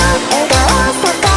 の笑顔さか